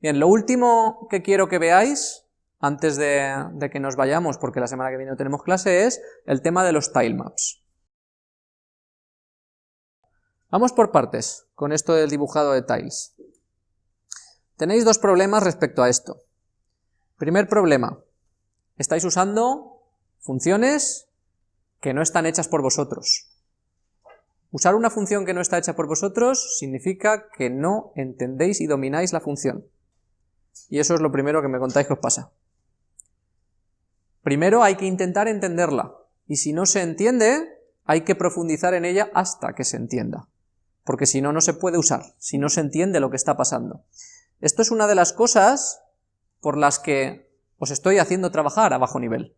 Bien, lo último que quiero que veáis, antes de, que nos vayamos, porque la semana que viene no tenemos clase, es el tema de los tilemaps. Vamos por partes, con esto del dibujado de tiles. Tenéis dos problemas respecto a esto. Primer problema, estáis usando funciones que no están hechas por vosotros. Usar una función que no está hecha por vosotros significa que no entendéis y domináis la función. Y eso es lo primero que me contáis que os pasa. Primero hay que intentar entenderla, y si no se entiende, hay que profundizar en ella hasta que se entienda, porque si no, no se puede usar, si no se entiende lo que está pasando. Esto es una de las cosas por las que os estoy haciendo trabajar a bajo nivel.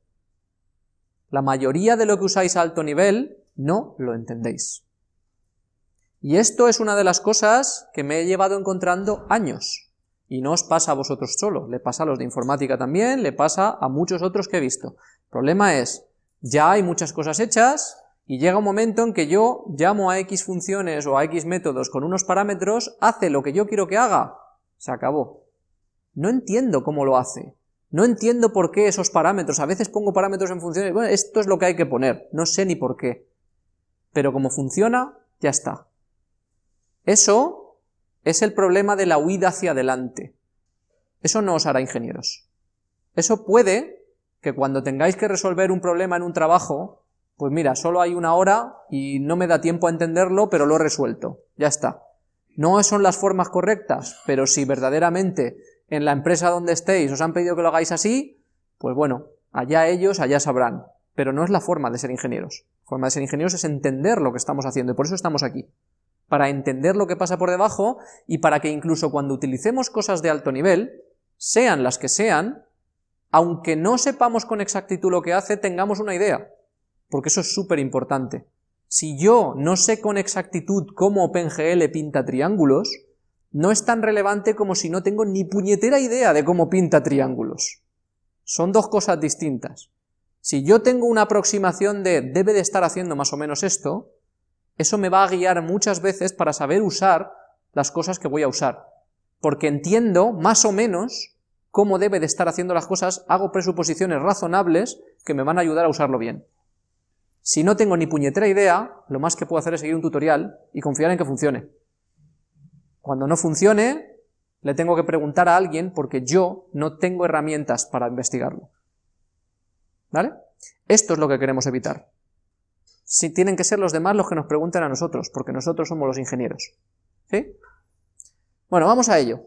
La mayoría de lo que usáis a alto nivel no lo entendéis. Y esto es una de las cosas que me he llevado encontrando años. Y no os pasa a vosotros solo, le pasa a los de informática también, le pasa a muchos otros que he visto. El problema es, ya hay muchas cosas hechas, y llega un momento en que yo llamo a X funciones o a X métodos con unos parámetros, hace lo que yo quiero que haga, se acabó. No entiendo cómo lo hace, no entiendo por qué esos parámetros, a veces pongo parámetros en funciones, bueno, esto es lo que hay que poner, no sé ni por qué. Pero como funciona, ya está. Eso es el problema de la huida hacia adelante. Eso no os hará ingenieros. Eso puede que cuando tengáis que resolver un problema en un trabajo, pues mira, solo hay una hora y no me da tiempo a entenderlo, pero lo he resuelto. Ya está. No son las formas correctas, pero si verdaderamente en la empresa donde estéis os han pedido que lo hagáis así, pues bueno, allá ellos, allá sabrán. Pero no es la forma de ser ingenieros. La forma de ser ingenieros es entender lo que estamos haciendo y por eso estamos aquí para entender lo que pasa por debajo y para que incluso cuando utilicemos cosas de alto nivel, sean las que sean, aunque no sepamos con exactitud lo que hace, tengamos una idea, porque eso es súper importante. Si yo no sé con exactitud cómo OpenGL pinta triángulos, no es tan relevante como si no tengo ni puñetera idea de cómo pinta triángulos. Son dos cosas distintas. Si yo tengo una aproximación de debe de estar haciendo más o menos esto, eso me va a guiar muchas veces para saber usar las cosas que voy a usar, porque entiendo más o menos cómo debe de estar haciendo las cosas, hago presuposiciones razonables que me van a ayudar a usarlo bien. Si no tengo ni puñetera idea, lo más que puedo hacer es seguir un tutorial y confiar en que funcione. Cuando no funcione, le tengo que preguntar a alguien porque yo no tengo herramientas para investigarlo. ¿Vale? Esto es lo que queremos evitar si tienen que ser los demás los que nos pregunten a nosotros, porque nosotros somos los ingenieros. ¿Sí? Bueno, vamos a ello.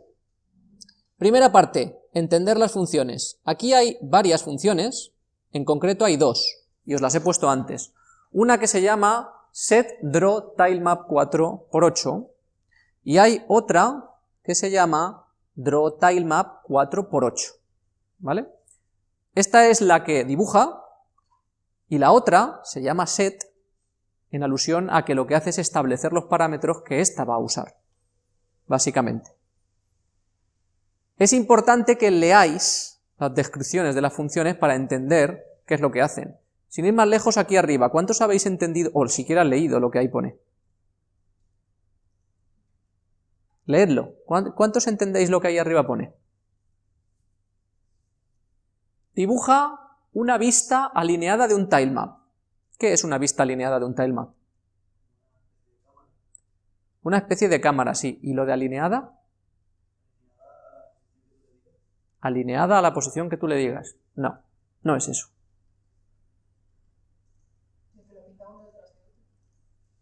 Primera parte, entender las funciones. Aquí hay varias funciones, en concreto hay dos, y os las he puesto antes. Una que se llama setDrawTilemap4x8, y hay otra que se llama drawTilemap4x8, ¿vale? Esta es la que dibuja, y la otra se llama set en alusión a que lo que hace es establecer los parámetros que ésta va a usar, básicamente. Es importante que leáis las descripciones de las funciones para entender qué es lo que hacen. Sin ir más lejos, aquí arriba, ¿cuántos habéis entendido, o siquiera leído lo que ahí pone? Leedlo. ¿Cuántos entendéis lo que ahí arriba pone? Dibuja una vista alineada de un tilemap. ¿Qué es una vista alineada de un tilemap? Una especie de cámara, sí. ¿Y lo de alineada? Alineada a la posición que tú le digas. No, no es eso.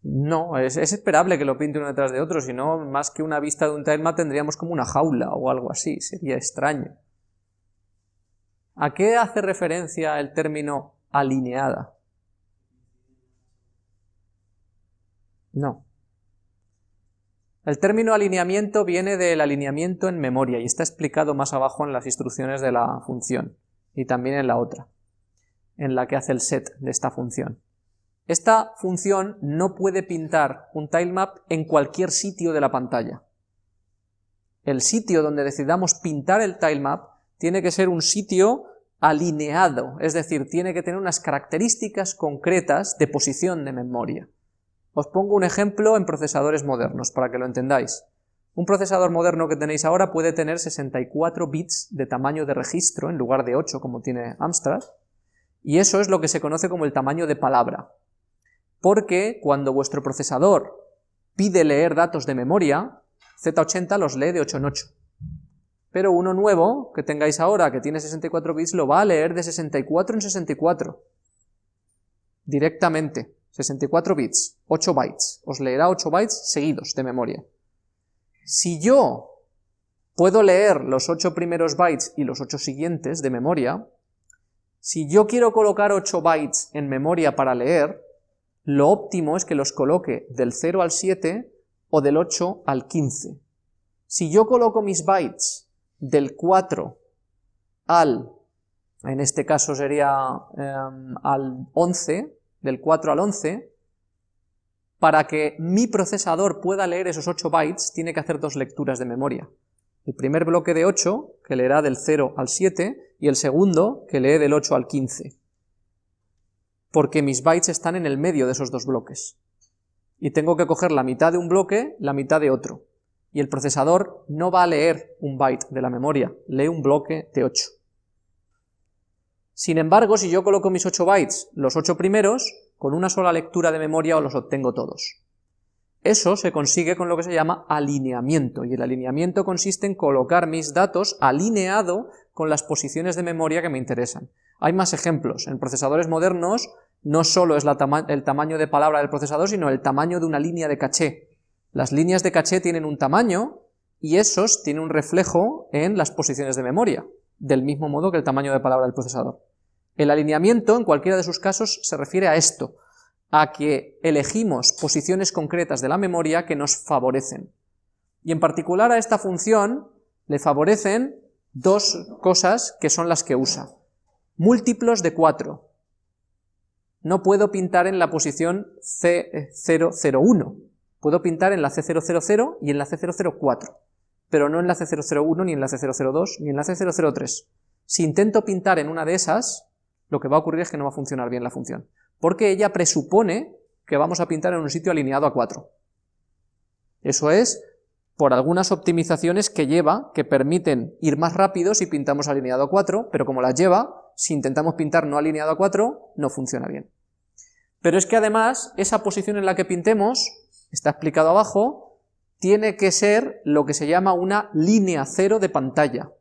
No, es, esperable que lo pinte uno detrás de otro, si no, más que una vista de un tilemap tendríamos como una jaula o algo así, sería extraño. ¿A qué hace referencia el término alineada? No. El término alineamiento viene del alineamiento en memoria y está explicado más abajo en las instrucciones de la función y también en la otra, en la que hace el set de esta función. Esta función no puede pintar un tilemap en cualquier sitio de la pantalla. El sitio donde decidamos pintar el tilemap tiene que ser un sitio alineado, es decir, tiene que tener unas características concretas de posición de memoria. Os pongo un ejemplo en procesadores modernos, para que lo entendáis. Un procesador moderno que tenéis ahora puede tener 64 bits de tamaño de registro en lugar de 8 como tiene Amstrad, y eso es lo que se conoce como el tamaño de palabra. Porque cuando vuestro procesador pide leer datos de memoria, Z80 los lee de 8 en 8. Pero uno nuevo que tengáis ahora, que tiene 64 bits, lo va a leer de 64 en 64. Directamente. 64 bits, 8 bytes. Os leerá 8 bytes seguidos de memoria. Si yo puedo leer los 8 primeros bytes y los 8 siguientes de memoria, si yo quiero colocar 8 bytes en memoria para leer, lo óptimo es que los coloque del 0 al 7 o del 8 al 15. Si yo coloco mis bytes del 4 al, en este caso sería em, al 11, del 4 al 11, para que mi procesador pueda leer esos 8 bytes, tiene que hacer dos lecturas de memoria. El primer bloque de 8, que leerá del 0 al 7, y el segundo, que lee del 8 al 15. Porque mis bytes están en el medio de esos dos bloques. Y tengo que coger la mitad de un bloque, la mitad de otro. Y el procesador no va a leer un byte de la memoria, lee un bloque de 8. Sin embargo, si yo coloco mis 8 bytes, los 8 primeros, con una sola lectura de memoria os los obtengo todos. Eso se consigue con lo que se llama alineamiento, y el alineamiento consiste en colocar mis datos alineado con las posiciones de memoria que me interesan. Hay más ejemplos. En procesadores modernos no solo es el tamaño de palabra del procesador, sino el tamaño de una línea de caché. Las líneas de caché tienen un tamaño, y esos tienen un reflejo en las posiciones de memoria, del mismo modo que el tamaño de palabra del procesador. El alineamiento, en cualquiera de sus casos, se refiere a esto, a que elegimos posiciones concretas de la memoria que nos favorecen. Y en particular a esta función le favorecen dos cosas que son las que usa. Múltiplos de 4. No puedo pintar en la posición C001. Puedo pintar en la C000 y en la C004, pero no en la C001, ni en la C002, ni en la C003. Si intento pintar en una de esas, lo que va a ocurrir es que no va a funcionar bien la función, porque ella presupone que vamos a pintar en un sitio alineado a 4. Eso es por algunas optimizaciones que lleva, que permiten ir más rápido si pintamos alineado a 4, pero como las lleva, si intentamos pintar no alineado a 4, no funciona bien. Pero es que además, esa posición en la que pintemos, está explicado abajo, tiene que ser lo que se llama una línea cero de pantalla.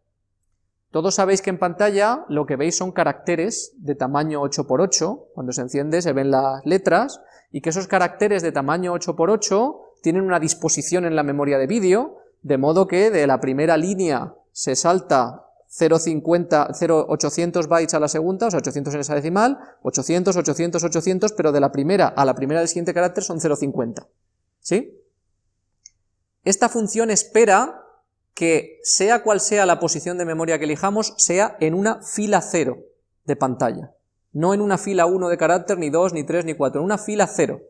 Todos sabéis que en pantalla lo que veis son caracteres de tamaño 8x8, cuando se enciende se ven las letras, y que esos caracteres de tamaño 8x8 tienen una disposición en la memoria de vídeo, de modo que de la primera línea se salta 0,50, 0,800 bytes a la segunda, o sea, 800 en esa decimal, 800, 800, 800, pero de la primera a la primera del siguiente carácter son 0,50. ¿Sí? Esta función espera que sea cual sea la posición de memoria que elijamos, sea en una fila cero de pantalla. No en una fila 1 de carácter, ni 2, ni 3, ni 4, en una fila cero.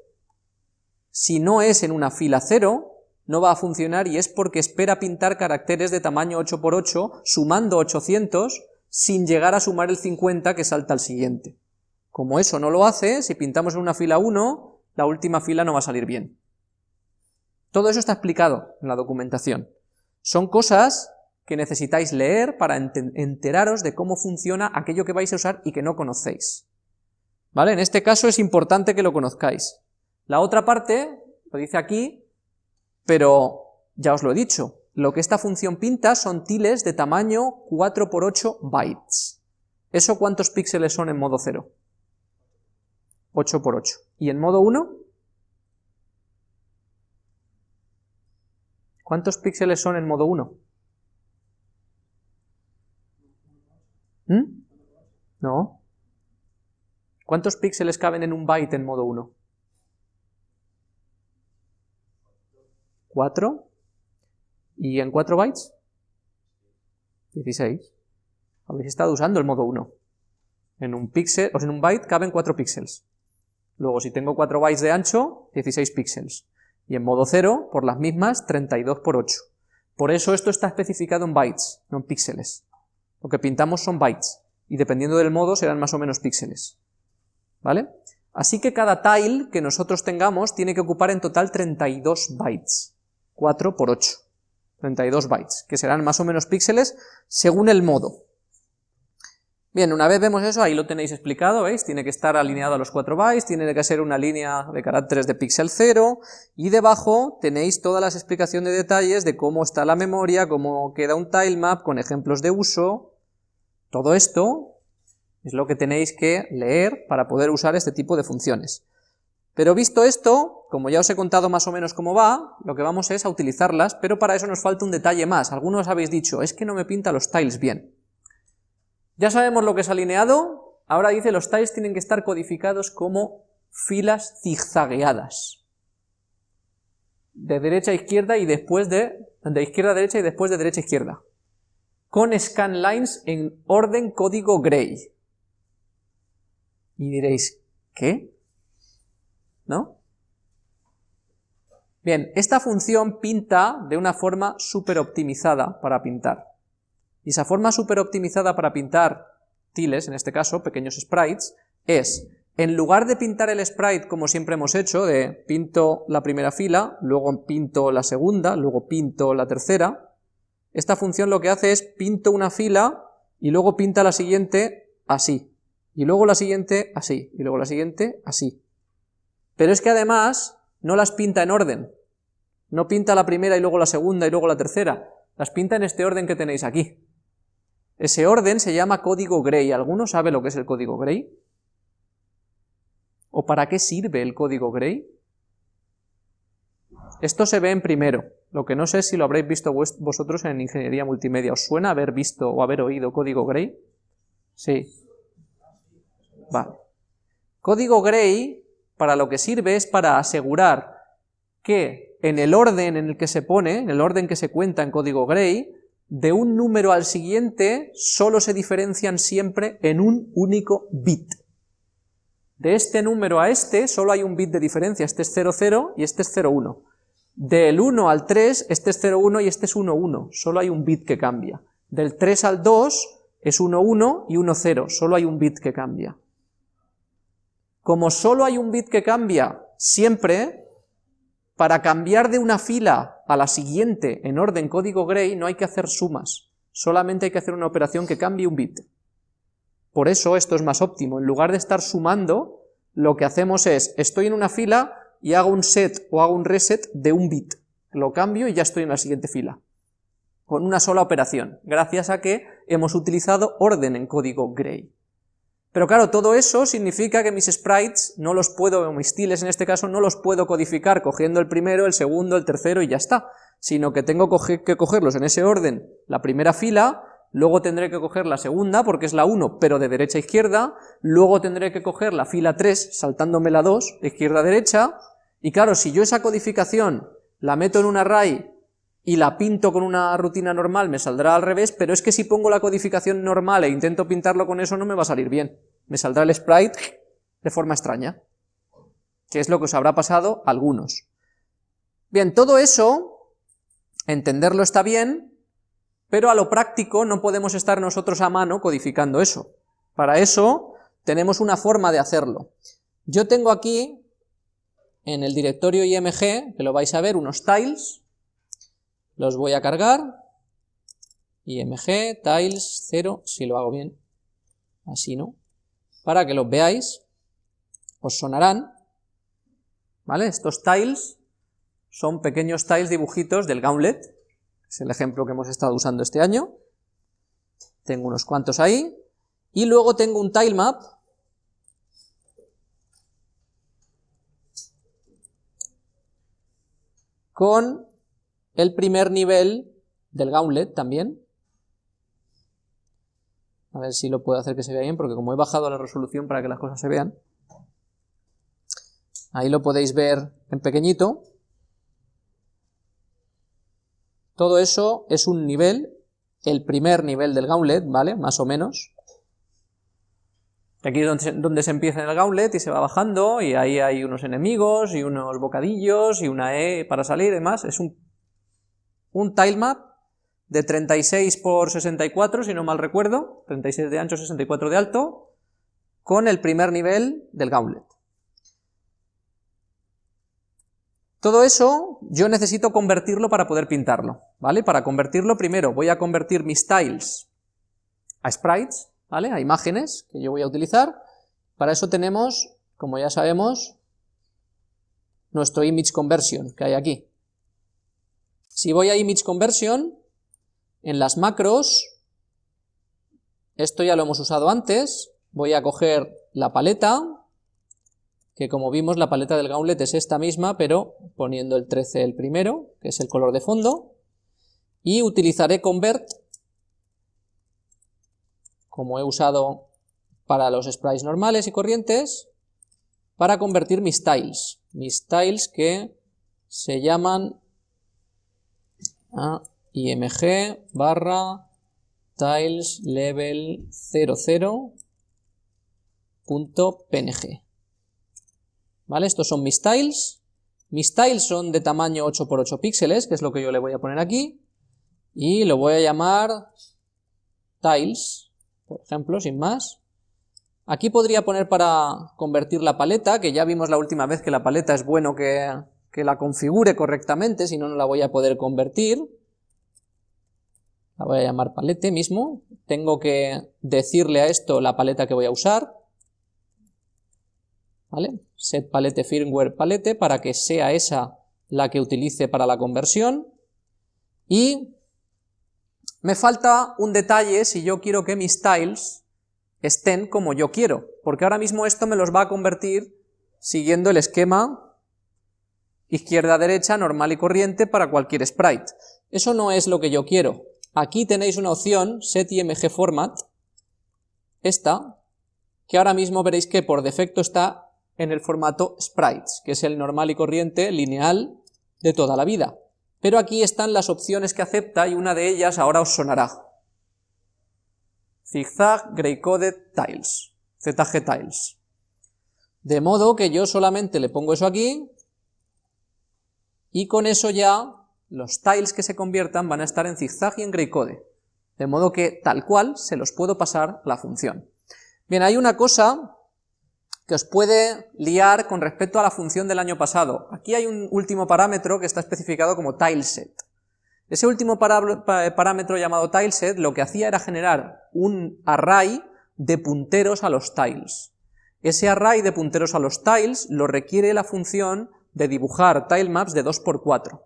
Si no es en una fila cero, no va a funcionar y es porque espera pintar caracteres de tamaño 8x8 sumando 800 sin llegar a sumar el 50 que salta al siguiente. Como eso no lo hace, si pintamos en una fila 1, la última fila no va a salir bien. Todo eso está explicado en la documentación. Son cosas que necesitáis leer para enteraros de cómo funciona aquello que vais a usar y que no conocéis. ¿Vale? En este caso es importante que lo conozcáis. La otra parte, lo dice aquí, pero ya os lo he dicho, lo que esta función pinta son tiles de tamaño 4 por 8 bytes. ¿Eso cuántos píxeles son en modo 0? 8 por 8. ¿Y en modo 1? ¿Cuántos píxeles son en modo 1? ¿Mm? No. ¿Cuántos píxeles caben en un byte en modo 1? 4. ¿Y en 4 bytes? 16. Habéis estado usando el modo 1. En un píxel, o en un byte caben 4 píxeles. Luego, si tengo 4 bytes de ancho, 16 píxeles y en modo 0, por las mismas, 32 por 8. Por eso esto está especificado en bytes, no en píxeles. Lo que pintamos son bytes, y dependiendo del modo serán más o menos píxeles. ¿Vale? Así que cada tile que nosotros tengamos tiene que ocupar en total 32 bytes, 4 por 8. 32 bytes, que serán más o menos píxeles según el modo. Bien, una vez vemos eso, ahí lo tenéis explicado, ¿veis? Tiene que estar alineado a los 4 bytes, tiene que ser una línea de caracteres de píxel 0, y debajo tenéis todas las explicaciones de detalles de cómo está la memoria, cómo queda un tilemap, con ejemplos de uso, todo esto es lo que tenéis que leer para poder usar este tipo de funciones. Pero visto esto, como ya os he contado más o menos cómo va, lo que vamos es a utilizarlas, pero para eso nos falta un detalle más. Algunos habéis dicho, es que no me pinta los tiles bien. Ya sabemos lo que es alineado, ahora dice los tiles tienen que estar codificados como filas zigzagueadas. De derecha a izquierda y después de... de izquierda a derecha y después de derecha a izquierda. Con scanlines en orden código gray. Y diréis, ¿qué? ¿No? Bien, esta función pinta de una forma súper optimizada para pintar. Y esa forma súper optimizada para pintar tiles, en este caso, pequeños sprites, es, en lugar de pintar el sprite como siempre hemos hecho, de pinto la primera fila, luego pinto la segunda, luego pinto la tercera, esta función lo que hace es pinto una fila y luego pinta la siguiente así, y luego la siguiente así, y luego la siguiente así. Pero es que además no las pinta en orden, no pinta la primera y luego la segunda y luego la tercera, las pinta en este orden que tenéis aquí. Ese orden se llama código Gray. ¿Alguno sabe lo que es el código Gray? ¿O para qué sirve el código Gray? Esto se ve en primero, lo que no sé si lo habréis visto vosotros en ingeniería multimedia. ¿Os suena haber visto o haber oído código Gray? Sí. Vale. Código Gray, para lo que sirve es para asegurar que en el orden en el que se pone, en el orden que se cuenta en código Gray, de un número al siguiente solo se diferencian siempre en un único bit. De este número a este solo hay un bit de diferencia, este es 00 y este es 01. Del 1 al 3, este es 01 y este es 11, solo hay un bit que cambia. Del 3 al 2 es 11 y 10, solo hay un bit que cambia. Como solo hay un bit que cambia siempre, para cambiar de una fila a la siguiente en orden código Gray no hay que hacer sumas, solamente hay que hacer una operación que cambie un bit. Por eso esto es más óptimo, en lugar de estar sumando, lo que hacemos es, estoy en una fila y hago un set o hago un reset de un bit, lo cambio y ya estoy en la siguiente fila, con una sola operación, gracias a que hemos utilizado orden en código Gray. Pero claro, todo eso significa que mis sprites no los puedo, o mis tiles en este caso, no los puedo codificar cogiendo el primero, el segundo, el tercero y ya está, sino que tengo que cogerlos en ese orden, la primera fila, luego tendré que coger la segunda, porque es la 1, pero de derecha a izquierda, luego tendré que coger la fila 3, saltándome la 2, de izquierda a derecha, y claro, si yo esa codificación la meto en un array y la pinto con una rutina normal me saldrá al revés, pero es que si pongo la codificación normal e intento pintarlo con eso no me va a salir bien. Me saldrá el sprite de forma extraña, que es lo que os habrá pasado a algunos. Bien, todo eso, entenderlo está bien, pero a lo práctico no podemos estar nosotros a mano codificando eso. Para eso tenemos una forma de hacerlo. Yo tengo aquí, en el directorio img, que lo vais a ver, unos tiles, los voy a cargar, img, tiles, 0, si lo hago bien, así no, para que los veáis, os sonarán, ¿vale? Estos tiles son pequeños tiles dibujitos del Gauntlet, es el ejemplo que hemos estado usando este año, tengo unos cuantos ahí, y luego tengo un tilemap, con el primer nivel del gauntlet también. A ver si lo puedo hacer que se vea bien, porque como he bajado la resolución para que las cosas se vean, ahí lo podéis ver en pequeñito. Todo eso es un nivel, el primer nivel del gauntlet, ¿vale? Más o menos. Aquí es donde se, donde se empieza el gauntlet y se va bajando, y ahí hay unos enemigos, y unos bocadillos, y una E para salir y demás. Es un un tilemap de 36 por 64, si no mal recuerdo, 36 de ancho, 64 de alto, con el primer nivel del gauntlet. Todo eso yo necesito convertirlo para poder pintarlo, ¿vale? Para convertirlo primero voy a convertir mis tiles a sprites, ¿vale? A imágenes que yo voy a utilizar. Para eso tenemos, como ya sabemos, nuestro image conversion que hay aquí. Si voy a image conversion, en las macros, esto ya lo hemos usado antes, voy a coger la paleta, que como vimos la paleta del gauntlet es esta misma, pero poniendo el 13 el primero, que es el color de fondo, y utilizaré convert, como he usado para los sprites normales y corrientes, para convertir mis tiles, mis tiles que se llaman a img barra tiles level 00.png. ¿Vale? Estos son mis tiles. Mis tiles son de tamaño 8x8 píxeles, que es lo que yo le voy a poner aquí. Y lo voy a llamar tiles, por ejemplo, sin más. Aquí podría poner para convertir la paleta, que ya vimos la última vez que la paleta es bueno que, que la configure correctamente, si no, no la voy a poder convertir. La voy a llamar palete mismo, tengo que decirle a esto la paleta que voy a usar, ¿vale? Set palete firmware palete para que sea esa la que utilice para la conversión, y me falta un detalle si yo quiero que mis tiles estén como yo quiero, porque ahora mismo esto me los va a convertir siguiendo el esquema izquierda-derecha normal y corriente para cualquier sprite. Eso no es lo que yo quiero. Aquí tenéis una opción, setImg format, esta, que ahora mismo veréis que por defecto está en el formato sprites, que es el normal y corriente lineal de toda la vida. Pero aquí están las opciones que acepta y una de ellas ahora os sonará. Zigzag Gray Coded Tiles, ZG Tiles. De modo que yo solamente le pongo eso aquí y con eso ya los tiles que se conviertan van a estar en zigzag y en graycode, de modo que tal cual se los puedo pasar la función. Bien, hay una cosa que os puede liar con respecto a la función del año pasado. Aquí hay un último parámetro que está especificado como tileset. Ese último parámetro llamado tileset lo que hacía era generar un array de punteros a los tiles. Ese array de punteros a los tiles lo requiere la función de dibujar tilemaps de 2x4.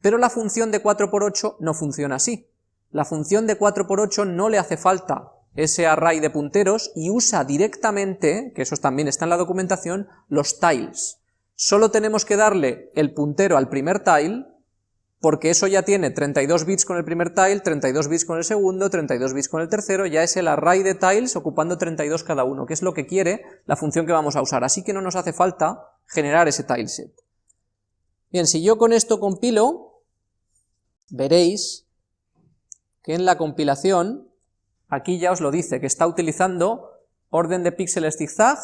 Pero la función de 4x8 no funciona así. La función de 4x8 no le hace falta ese array de punteros y usa directamente, que eso también está en la documentación, los tiles. Solo tenemos que darle el puntero al primer tile, porque eso ya tiene 32 bits con el primer tile, 32 bits con el segundo, 32 bits con el tercero, ya es el array de tiles ocupando 32 cada uno, que es lo que quiere la función que vamos a usar, así que no nos hace falta generar ese tileset. Bien, si yo con esto compilo, veréis que en la compilación, aquí ya os lo dice, que está utilizando orden de píxeles zigzag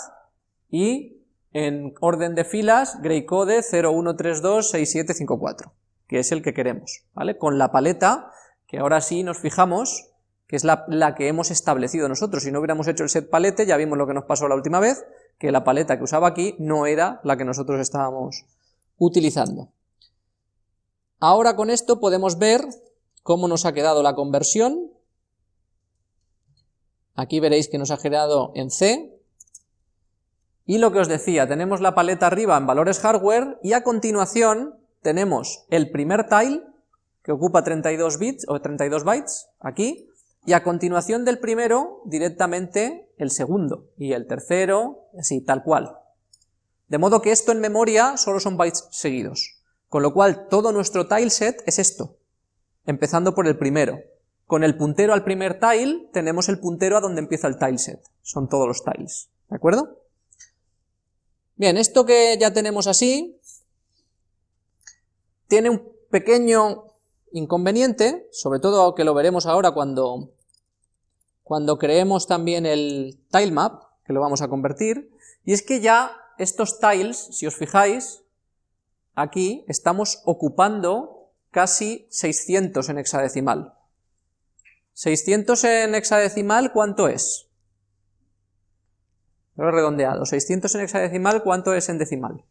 y en orden de filas graycode 01326754, que es el que queremos, ¿vale? Con la paleta, que ahora sí nos fijamos, que es la, la, que hemos establecido nosotros. Si no hubiéramos hecho el set palete, ya vimos lo que nos pasó la última vez, que la paleta que usaba aquí no era la que nosotros estábamos utilizando. Ahora con esto podemos ver cómo nos ha quedado la conversión. Aquí veréis que nos ha generado en C. Y lo que os decía, tenemos la paleta arriba en valores hardware y a continuación tenemos el primer tile que ocupa 32 bits o 32 bytes aquí y a continuación del primero directamente el segundo y el tercero, así tal cual. De modo que esto en memoria solo son bytes seguidos. Con lo cual, todo nuestro tileset es esto, empezando por el primero. Con el puntero al primer tile, tenemos el puntero a donde empieza el tileset. Son todos los tiles, ¿de acuerdo? Bien, esto que ya tenemos así, tiene un pequeño inconveniente, sobre todo que lo veremos ahora cuando, cuando creemos también el tilemap, que lo vamos a convertir, y es que ya estos tiles, si os fijáis, aquí estamos ocupando casi 600 en hexadecimal. 600 en hexadecimal, ¿cuánto es? Lo he redondeado. 600 en hexadecimal, ¿cuánto es en decimal?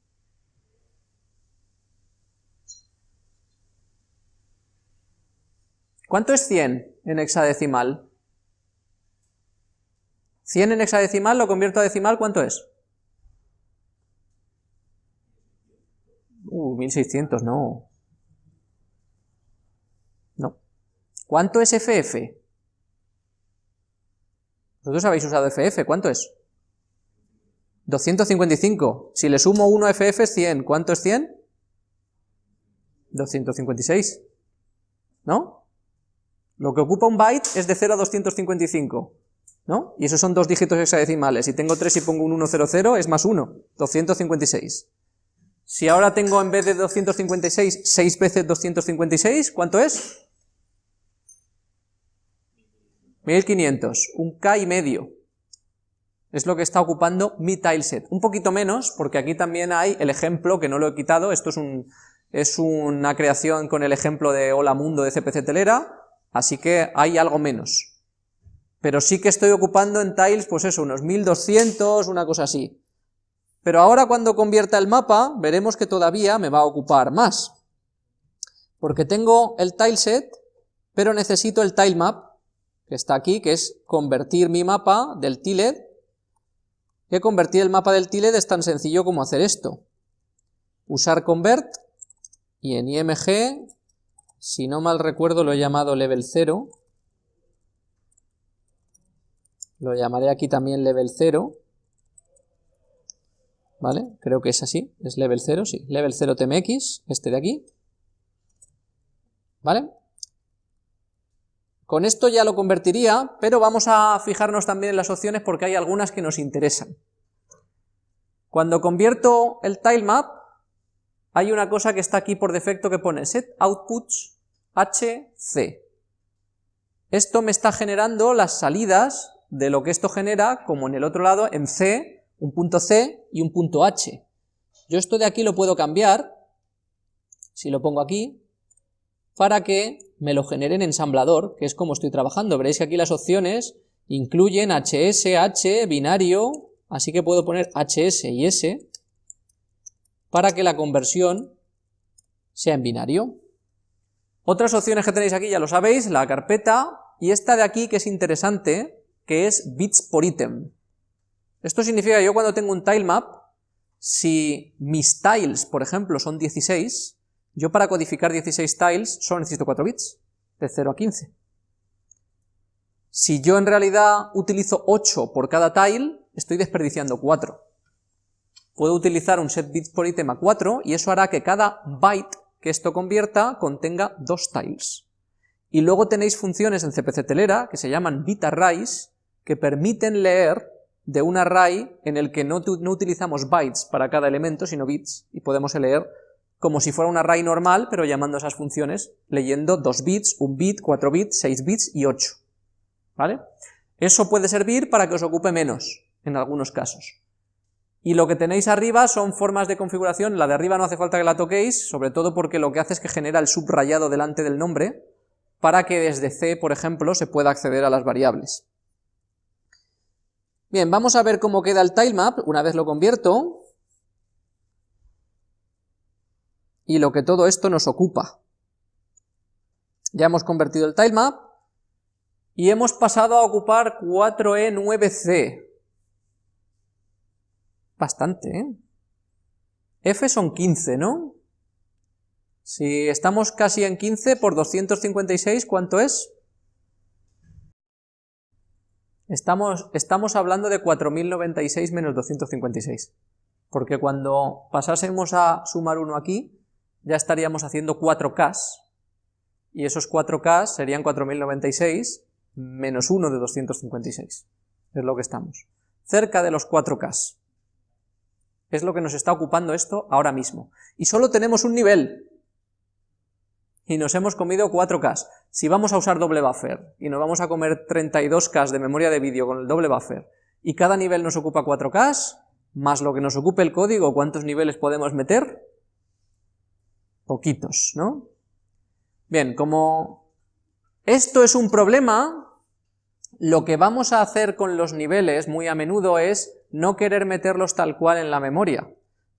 ¿Cuánto es 100 en hexadecimal? 100 en hexadecimal lo convierto a decimal, ¿cuánto es? Uh, 1600, no. No. ¿Cuánto es FF? Vosotros habéis usado FF, ¿cuánto es? 255. Si le sumo 1 a FF es 100. ¿Cuánto es 100? 256. ¿No? Lo que ocupa un byte es de 0 a 255. ¿No? Y esos son dos dígitos hexadecimales. Si tengo 3 y pongo un 100, es más 1. 256. Si ahora tengo en vez de 256, 6 veces 256, ¿cuánto es? 1500, un K y medio. Es lo que está ocupando mi tileset. Un poquito menos, porque aquí también hay el ejemplo, que no lo he quitado, esto es, un, es una creación con el ejemplo de Hola Mundo de CPC Telera, así que hay algo menos. Pero sí que estoy ocupando en tiles, pues eso, unos 1200, una cosa así. Pero ahora cuando convierta el mapa, veremos que todavía me va a ocupar más. Porque tengo el tileset, pero necesito el tilemap, que está aquí, que es convertir mi mapa del tiled, que convertir el mapa del tiled es tan sencillo como hacer esto. Usar convert, y en img, si no mal recuerdo lo he llamado level 0, lo llamaré aquí también level 0, ¿vale? Creo que es así, es level 0, sí, level 0 tmx, este de aquí, ¿vale? Con esto ya lo convertiría, pero vamos a fijarnos también en las opciones porque hay algunas que nos interesan. Cuando convierto el tilemap, hay una cosa que está aquí por defecto que pone set outputs hc. Esto me está generando las salidas de lo que esto genera, como en el otro lado, en c, un punto C y un punto H. Yo esto de aquí lo puedo cambiar, si lo pongo aquí, para que me lo genere en ensamblador, que es como estoy trabajando. Veréis que aquí las opciones incluyen HS, H, binario, así que puedo poner HS y S, para que la conversión sea en binario. Otras opciones que tenéis aquí ya lo sabéis, la carpeta, y esta de aquí que es interesante, que es bits por ítem. Esto significa que yo cuando tengo un tilemap, si mis tiles, por ejemplo, son 16, yo para codificar 16 tiles solo necesito 4 bits, de 0 a 15. Si yo en realidad utilizo 8 por cada tile, estoy desperdiciando 4. Puedo utilizar un set bits por ítem a 4 y eso hará que cada byte que esto convierta contenga 2 tiles. Y luego tenéis funciones en CPC Telera que se llaman bit arrays que permiten leer de un array en el que no, utilizamos bytes para cada elemento, sino bits, y podemos leer como si fuera un array normal, pero llamando esas funciones, leyendo 2 bits, 1 bit, 4 bits, 6 bits y 8. ¿Vale? Eso puede servir para que os ocupe menos, en algunos casos. Y lo que tenéis arriba son formas de configuración, la de arriba no hace falta que la toquéis, sobre todo porque lo que hace es que genera el subrayado delante del nombre, para que desde C, por ejemplo, se pueda acceder a las variables. Bien, vamos a ver cómo queda el tilemap una vez lo convierto. Y lo que todo esto nos ocupa. Ya hemos convertido el tilemap y hemos pasado a ocupar 4E9C. Bastante, ¿eh? F son 15, ¿no? Si estamos casi en 15 por 256, ¿cuánto es? Estamos, estamos hablando de 4096 menos 256, porque cuando pasásemos a sumar uno aquí, ya estaríamos haciendo 4K, y esos 4K serían 4096 menos 1 de 256, es lo que estamos, cerca de los 4K. Es lo que nos está ocupando esto ahora mismo. Y solo tenemos un nivel, y nos hemos comido 4K. Si vamos a usar doble buffer y nos vamos a comer 32K de memoria de vídeo con el doble buffer y cada nivel nos ocupa 4K, más lo que nos ocupe el código, ¿cuántos niveles podemos meter? Poquitos, ¿no? Bien, como esto es un problema, lo que vamos a hacer con los niveles muy a menudo es no querer meterlos tal cual en la memoria,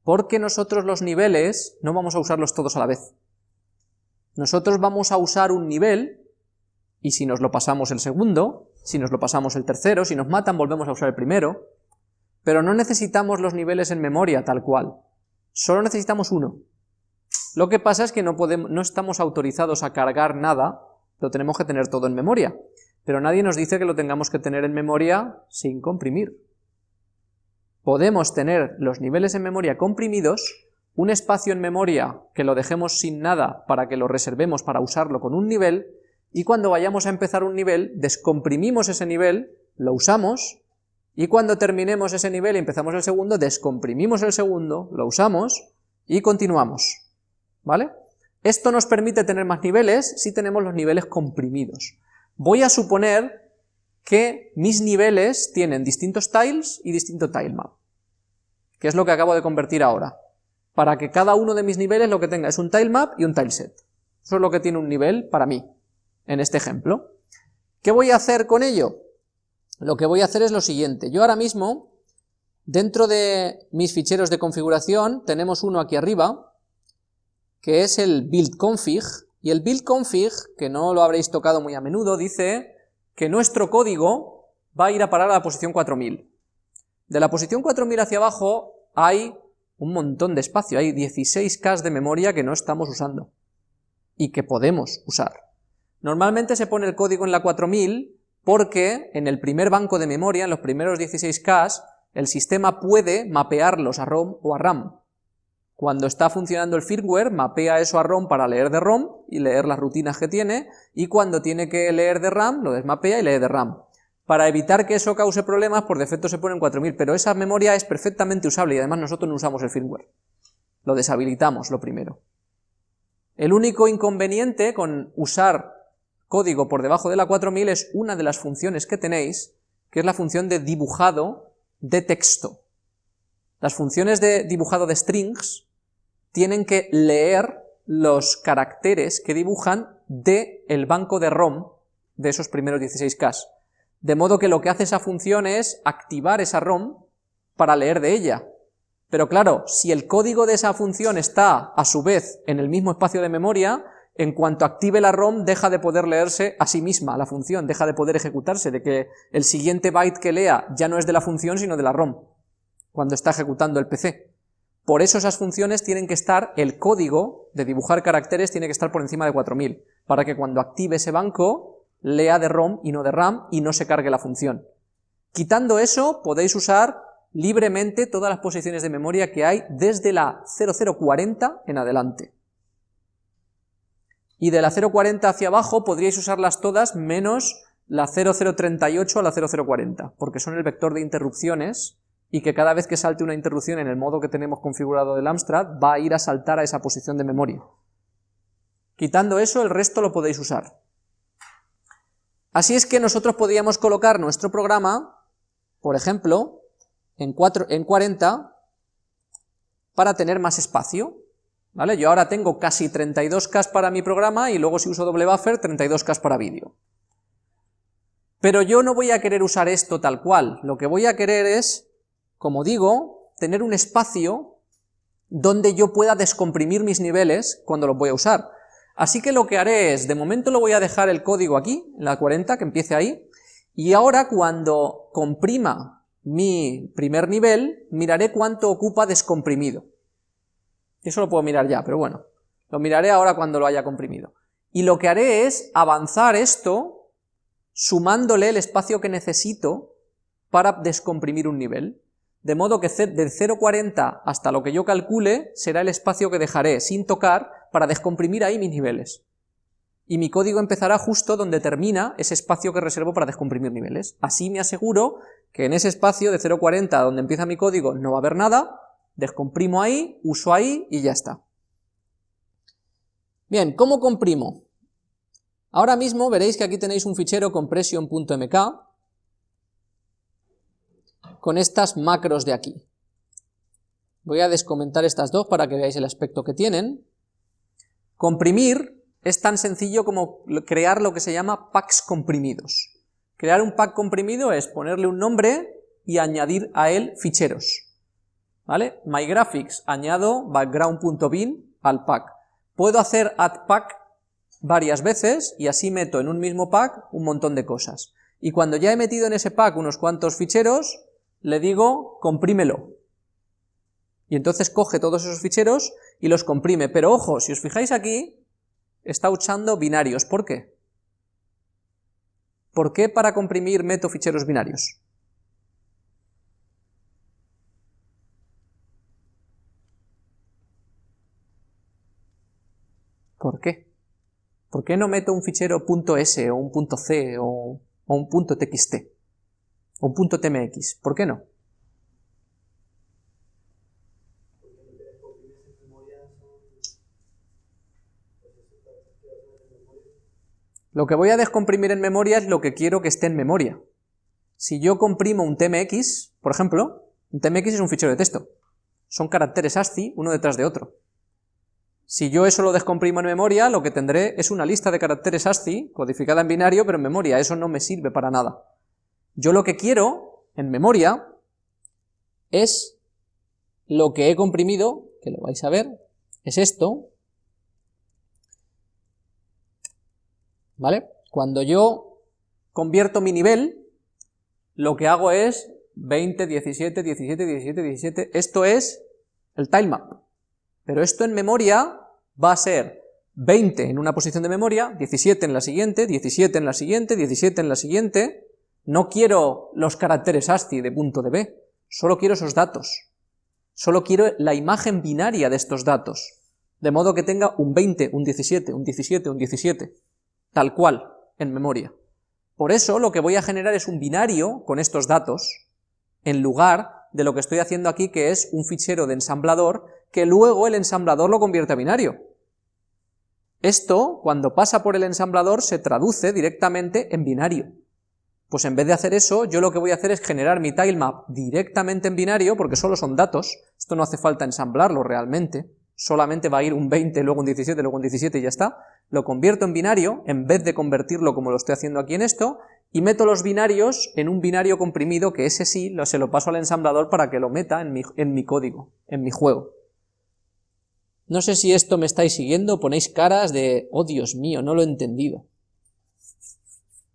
porque nosotros los niveles no vamos a usarlos todos a la vez nosotros vamos a usar un nivel y si nos lo pasamos el segundo, si nos lo pasamos el tercero, si nos matan volvemos a usar el primero, pero no necesitamos los niveles en memoria tal cual, solo necesitamos uno. Lo que pasa es que no, podemos, no estamos autorizados a cargar nada, lo tenemos que tener todo en memoria, pero nadie nos dice que lo tengamos que tener en memoria sin comprimir. Podemos tener los niveles en memoria comprimidos, un espacio en memoria que lo dejemos sin nada para que lo reservemos para usarlo con un nivel, y cuando vayamos a empezar un nivel, descomprimimos ese nivel, lo usamos, y cuando terminemos ese nivel y empezamos el segundo, descomprimimos el segundo, lo usamos, y continuamos. ¿Vale? Esto nos permite tener más niveles si tenemos los niveles comprimidos. Voy a suponer que mis niveles tienen distintos tiles y distinto tilemap, que es lo que acabo de convertir ahora, para que cada uno de mis niveles lo que tenga es un tilemap y un tileset. Eso es lo que tiene un nivel para mí en este ejemplo. ¿Qué voy a hacer con ello? Lo que voy a hacer es lo siguiente, yo ahora mismo, dentro de mis ficheros de configuración, tenemos uno aquí arriba, que es el build config, y el build config, que no lo habréis tocado muy a menudo, dice que nuestro código va a ir a parar a la posición 4000. De la posición 4000 hacia abajo hay un montón de espacio, hay 16K de memoria que no estamos usando, y que podemos usar. Normalmente se pone el código en la 4000 porque en el primer banco de memoria, en los primeros 16K, el sistema puede mapearlos a ROM o a RAM. Cuando está funcionando el firmware, mapea eso a ROM para leer de ROM y leer las rutinas que tiene, y cuando tiene que leer de RAM, lo desmapea y lee de RAM. Para evitar que eso cause problemas, por defecto se pone en 4000, pero esa memoria es perfectamente usable y además nosotros no usamos el firmware. Lo deshabilitamos, lo primero. El único inconveniente con usar código por debajo de la 4000 es una de las funciones que tenéis, que es la función de dibujado de texto. Las funciones de dibujado de strings tienen que leer los caracteres que dibujan de el banco de ROM de esos primeros 16K. De modo que lo que hace esa función es activar esa ROM para leer de ella. Pero claro, si el código de esa función está a su vez en el mismo espacio de memoria, en cuanto active la ROM deja de poder leerse a sí misma la función, deja de poder ejecutarse, de que el siguiente byte que lea ya no es de la función sino de la ROM, cuando está ejecutando el PC. Por eso esas funciones tienen que estar, el código de dibujar caracteres tiene que estar por encima de 4000, para que cuando active ese banco lea de ROM y no de RAM y no se cargue la función. Quitando eso podéis usar libremente todas las posiciones de memoria que hay desde la 0040 en adelante y de la 0.40 hacia abajo podríais usarlas todas menos la 0038 a la 0040, porque son el vector de interrupciones y que cada vez que salte una interrupción en el modo que tenemos configurado del Amstrad va a ir a saltar a esa posición de memoria. Quitando eso, el resto lo podéis usar. Así es que nosotros podríamos colocar nuestro programa, por ejemplo, en, 4, en 40 para tener más espacio, ¿vale? Yo ahora tengo casi 32K para mi programa y luego si uso doble buffer, 32K para vídeo. Pero yo no voy a querer usar esto tal cual, lo que voy a querer es, como digo, tener un espacio donde yo pueda descomprimir mis niveles cuando los voy a usar. Así que lo que haré es, de momento lo voy a dejar el código aquí, en la 40, que empiece ahí, y ahora cuando comprima mi primer nivel, miraré cuánto ocupa descomprimido. Eso lo puedo mirar ya, pero bueno, lo miraré ahora cuando lo haya comprimido. Y lo que haré es avanzar esto sumándole el espacio que necesito para descomprimir un nivel. De modo que del 0.40 hasta lo que yo calcule será el espacio que dejaré sin tocar para descomprimir ahí mis niveles. Y mi código empezará justo donde termina ese espacio que reservo para descomprimir niveles. Así me aseguro que en ese espacio de 0.40 donde empieza mi código no va a haber nada, Descomprimo ahí, uso ahí y ya está. Bien, ¿cómo comprimo? Ahora mismo veréis que aquí tenéis un fichero compression.mk con estas macros de aquí. Voy a descomentar estas dos para que veáis el aspecto que tienen. Comprimir es tan sencillo como crear lo que se llama packs comprimidos. Crear un pack comprimido es ponerle un nombre y añadir a él ficheros. ¿vale? MyGraphics, añado background.bin al pack. Puedo hacer add pack varias veces y así meto en un mismo pack un montón de cosas. Y cuando ya he metido en ese pack unos cuantos ficheros, le digo comprímelo. Y entonces coge todos esos ficheros y los comprime. Pero ojo, si os fijáis aquí, está usando binarios. ¿Por qué? ¿Por qué para comprimir meto ficheros binarios? ¿Por qué? ¿Por qué no meto un fichero .s o un .c o, un .txt o un .tmx? ¿Por qué no? Lo que voy a descomprimir en memoria es lo que quiero que esté en memoria. Si yo comprimo un tmx, por ejemplo, un tmx es un fichero de texto. Son caracteres ASCII uno detrás de otro. Si yo eso lo descomprimo en memoria, lo que tendré es una lista de caracteres ASCII, codificada en binario, pero en memoria, eso no me sirve para nada. Yo lo que quiero, en memoria, es lo que he comprimido, que lo vais a ver, es esto, ¿vale? Cuando yo convierto mi nivel, lo que hago es 20, 17, 17, 17, 17, esto es el tilemap. Pero esto en memoria va a ser 20 en una posición de memoria, 17 en la siguiente, 17 en la siguiente, 17 en la siguiente. No quiero los caracteres ASCII de punto de B, solo quiero esos datos. Solo quiero la imagen binaria de estos datos. De modo que tenga un 20, un 17, un 17, un 17. Tal cual, en memoria. Por eso lo que voy a generar es un binario con estos datos, en lugar de lo que estoy haciendo aquí, que es un fichero de ensamblador que luego el ensamblador lo convierte a binario. Esto, cuando pasa por el ensamblador, se traduce directamente en binario. Pues en vez de hacer eso, yo lo que voy a hacer es generar mi tilemap directamente en binario, porque solo son datos, esto no hace falta ensamblarlo realmente, solamente va a ir un 20, luego un 17, luego un 17 y ya está, lo convierto en binario, en vez de convertirlo como lo estoy haciendo aquí en esto, y meto los binarios en un binario comprimido, que ese sí se lo paso al ensamblador para que lo meta en mi, en mi código, en mi juego. No sé si esto me estáis siguiendo, ponéis caras de, oh Dios mío, no lo he entendido.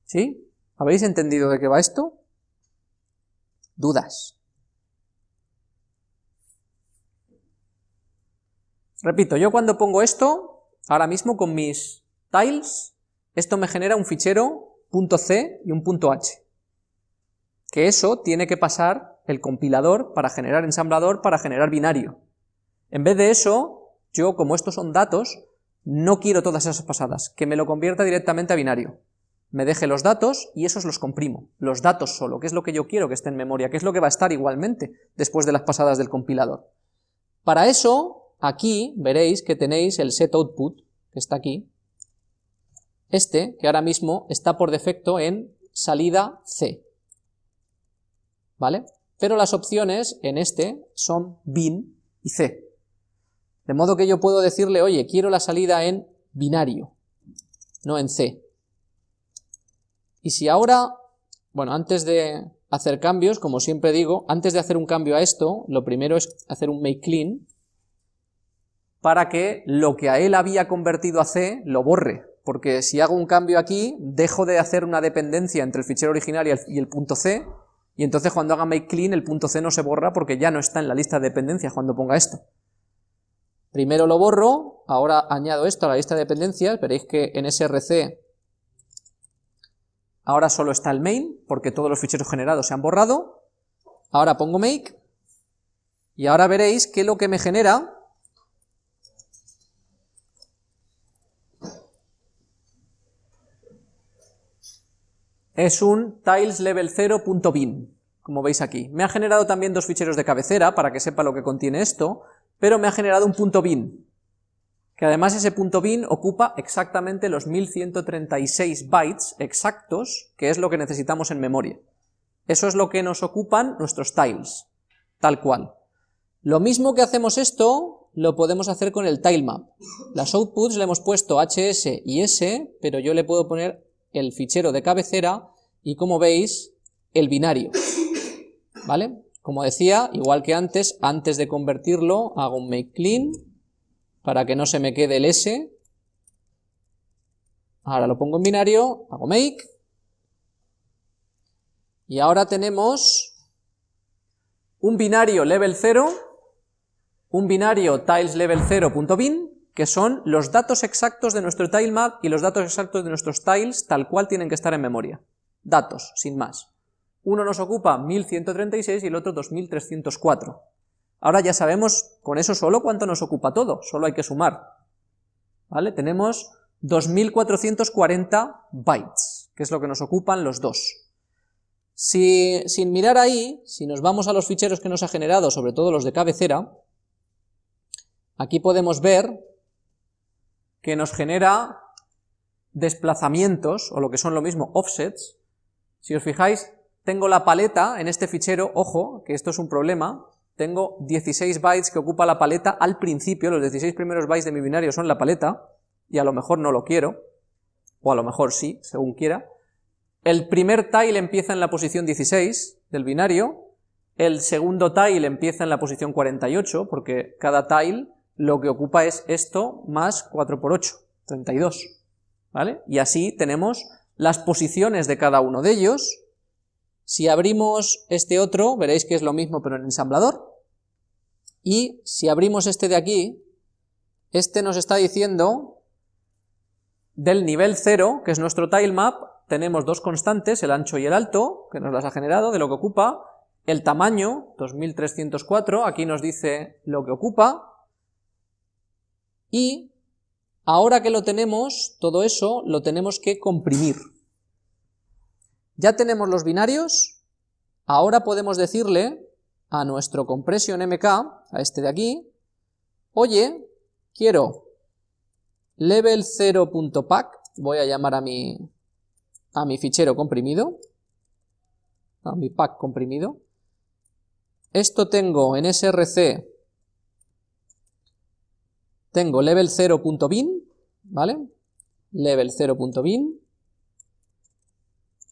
¿Sí? ¿Habéis entendido de qué va esto? Dudas. Repito, yo cuando pongo esto, ahora mismo con mis tiles, esto me genera un fichero .c y un .h. Que eso tiene que pasar el compilador para generar ensamblador, para generar binario. En vez de eso, yo, como estos son datos, no quiero todas esas pasadas, que me lo convierta directamente a binario. Me deje los datos y esos los comprimo, los datos solo, que es lo que yo quiero que esté en memoria, que es lo que va a estar igualmente después de las pasadas del compilador. Para eso, aquí veréis que tenéis el set output, que está aquí, este, que ahora mismo está por defecto en salida C, ¿vale? Pero las opciones en este son bin y C, de modo que yo puedo decirle, oye, quiero la salida en binario, no en C. Y si ahora, bueno, antes de hacer cambios, como siempre digo, antes de hacer un cambio a esto, lo primero es hacer un make clean, para que lo que a él había convertido a C lo borre, porque si hago un cambio aquí, dejo de hacer una dependencia entre el fichero original y el, punto C, y entonces cuando haga make clean el punto C no se borra porque ya no está en la lista de dependencias cuando ponga esto. Primero lo borro, ahora añado esto a la lista de dependencias, veréis que en src ahora solo está el main, porque todos los ficheros generados se han borrado, ahora pongo make, y ahora veréis que lo que me genera es un tileslevel0.bin, como veis aquí. Me ha generado también dos ficheros de cabecera, para que sepa lo que contiene esto, pero me ha generado un punto bin, que además ese punto bin ocupa exactamente los 1136 bytes exactos, que es lo que necesitamos en memoria. Eso es lo que nos ocupan nuestros tiles, tal cual. Lo mismo que hacemos esto, lo podemos hacer con el tilemap. Las outputs le hemos puesto hs y s, pero yo le puedo poner el fichero de cabecera y como veis, el binario. ¿Vale? Como decía, igual que antes, antes de convertirlo hago un make clean para que no se me quede el S Ahora lo pongo en binario, hago make, y ahora tenemos un binario level 0, un binario tiles level 0.bin, que son los datos exactos de nuestro tilemap y los datos exactos de nuestros tiles tal cual tienen que estar en memoria. Datos, sin más. Uno nos ocupa 1136 y el otro 2304. Ahora ya sabemos con eso solo cuánto nos ocupa todo, solo hay que sumar. ¿Vale? Tenemos 2440 bytes, que es lo que nos ocupan los dos. Si, sin mirar ahí, si nos vamos a los ficheros que nos ha generado, sobre todo los de cabecera, aquí podemos ver que nos genera desplazamientos, o lo que son lo mismo, offsets. Si os fijáis, tengo la paleta en este fichero, ojo, que esto es un problema, tengo 16 bytes que ocupa la paleta al principio, los 16 primeros bytes de mi binario son la paleta, y a lo mejor no lo quiero, o a lo mejor sí, según quiera, el primer tile empieza en la posición 16 del binario, el segundo tile empieza en la posición 48, porque cada tile lo que ocupa es esto más 4 por 8, 32, ¿vale? Y así tenemos las posiciones de cada uno de ellos. Si abrimos este otro, veréis que es lo mismo pero en ensamblador, y si abrimos este de aquí, este nos está diciendo del nivel 0, que es nuestro tilemap, tenemos dos constantes, el ancho y el alto, que nos las ha generado, de lo que ocupa, el tamaño, 2304, aquí nos dice lo que ocupa, y ahora que lo tenemos, todo eso lo tenemos que comprimir. Ya tenemos los binarios, ahora podemos decirle a nuestro compression mk, a este de aquí, oye, quiero level 0.pack, voy a llamar a mi, a mi fichero comprimido, a mi pack comprimido. Esto tengo en src, tengo level 0.bin, ¿vale? Level 0.bin.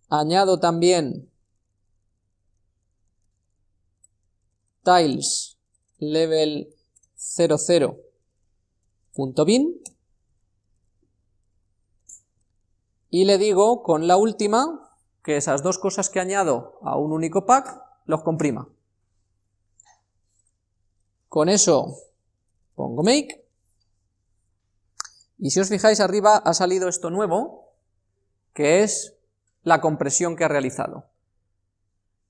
Añado también tiles level 00.bin y le digo con la última que esas dos cosas que añado a un único pack los comprima. Con eso pongo make, y si os fijáis arriba ha salido esto nuevo, que es la compresión que ha realizado.